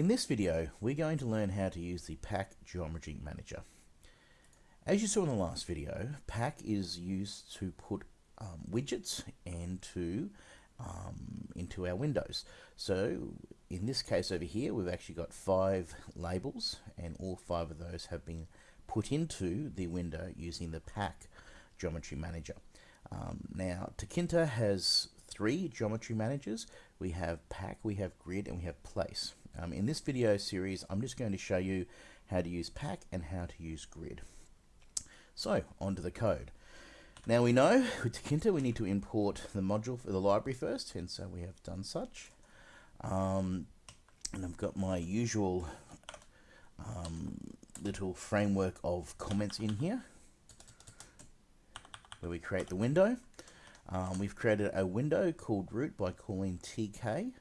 In this video, we're going to learn how to use the Pack Geometry Manager. As you saw in the last video, Pack is used to put um, widgets into, um, into our windows. So in this case over here, we've actually got five labels and all five of those have been put into the window using the Pack Geometry Manager. Um, now, Tkinter has three geometry managers. We have Pack, we have Grid, and we have Place. Um, in this video series, I'm just going to show you how to use Pack and how to use Grid. So, onto the code. Now we know with Tkinter we need to import the module for the library first, and so we have done such. Um, and I've got my usual um, little framework of comments in here where we create the window. Um, we've created a window called root by calling tk.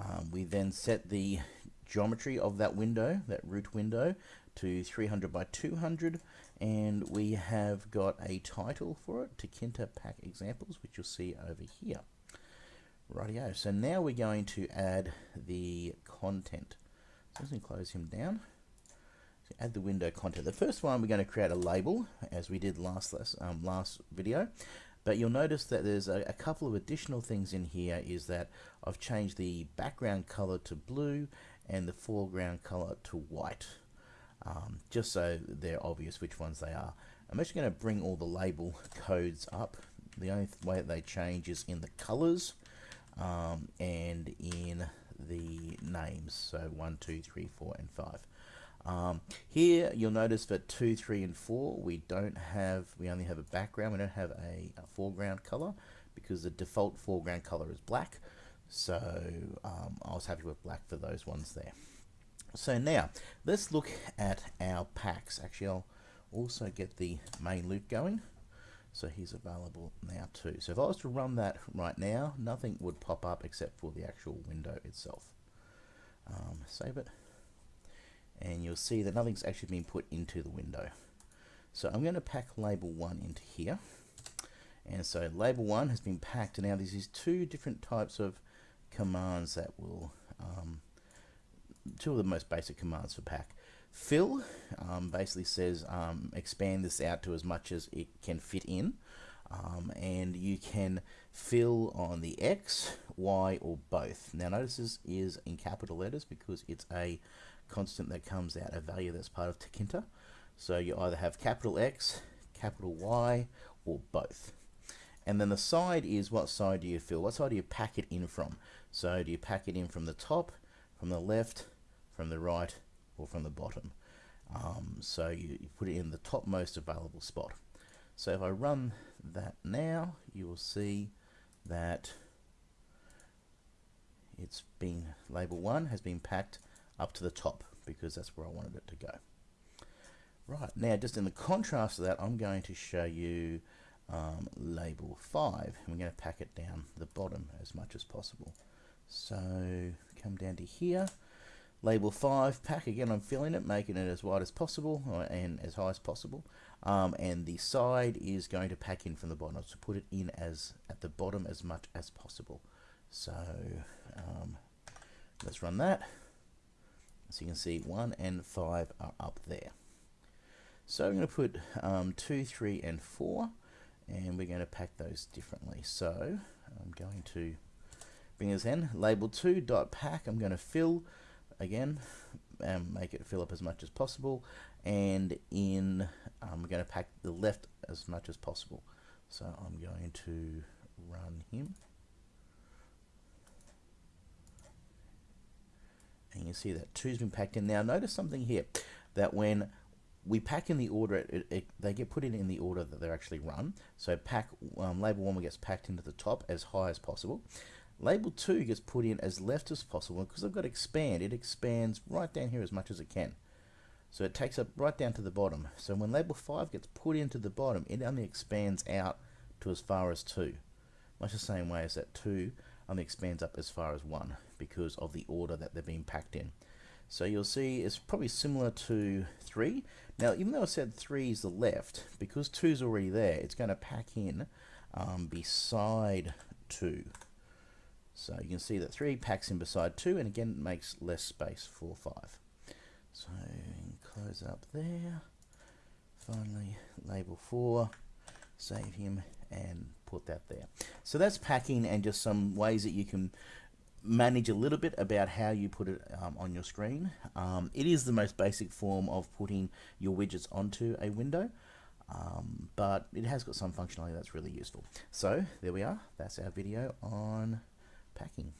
Um, we then set the geometry of that window, that root window, to 300 by 200 and we have got a title for it, Tkinter Pack Examples, which you'll see over here. Rightio, so now we're going to add the content. So let's close him down. So add the window content. The first one we're going to create a label, as we did last um, last video. But you'll notice that there's a, a, couple of additional things in here is that I've changed the background color to blue and the foreground color to white um, just so they're obvious which ones they are. I'm actually going to bring all the label codes up. The only way that they change is in the colors um, and in the names. So 1, 2, 3, 4, and 5. Um, here you'll notice that 2, 3, and 4 we don't have, we only have a background, we don't have a, a foreground color because the default foreground color is black. So um, I was happy with black for those ones there. So now, let's look at our packs. Actually, I'll also get the main loop going. So he's available now too. So if I was to run that right now, nothing would pop up except for the actual window itself. Um, save it. And you'll see that nothing's actually been put into the window. So I'm going to pack label 1 into here. And so label 1 has been packed. And now there's these two different types of commands that will um, two of the most basic commands for pack. Fill um, basically says um, expand this out to as much as it can fit in. Um, and you can fill on the X, Y, or both. Now notice this is in capital letters because it's a constant that comes out, a value that's part of Tkinter. So you either have capital X, capital Y, or both. And then the side is what side do you fill? What side do you pack it in from? So do you pack it in from the top, from the left, from the right or from the bottom. Um, so you, you put it in the topmost available spot. So if I run that now, you will see that it's been label 1 has been packed up to the top because that's where I wanted it to go. Right, now just in the contrast to that, I'm going to show you um, label 5 and we're going to pack it down the bottom as much as possible. So come down to here Label 5 pack, again I'm filling it, making it as wide as possible and as high as possible. Um, and the side is going to pack in from the bottom, so put it in as at the bottom as much as possible. So um, let's run that. So you can see 1 and 5 are up there. So I'm going to put um, 2, 3, and 4, and we're going to pack those differently. So I'm going to bring this in. Label 2 dot pack. I'm going to fill again and make it fill up as much as possible. And in I'm going to pack the left as much as possible. So I'm going to run him. And you see that two's been packed in. Now notice something here that when we pack in the order it, it, they get put in in the order that they're actually run. So pack um, label one gets packed into the top as high as possible Label 2 gets put in as left as possible because I've got expand. It expands right down here as much as it can. So it takes up right down to the bottom. So when label 5 gets put into the bottom, it only expands out to as far as 2. Much the same way as that 2 only expands up as far as 1 because of the order that they're being packed in. So you'll see it's probably similar to 3. Now even though I said 3 is the left, because 2 is already there, it's going to pack in um, beside 2. So you can see that 3 packs in beside 2 and again it makes less space for 5. So close up there. Finally label 4, save him and put that there. So that's packing and just some ways that you can manage a little bit about how you put it um, on your screen. Um, it is the most basic form of putting your widgets onto a window. Um, but it has got some functionality that's really useful. So there we are. That's our video on packing.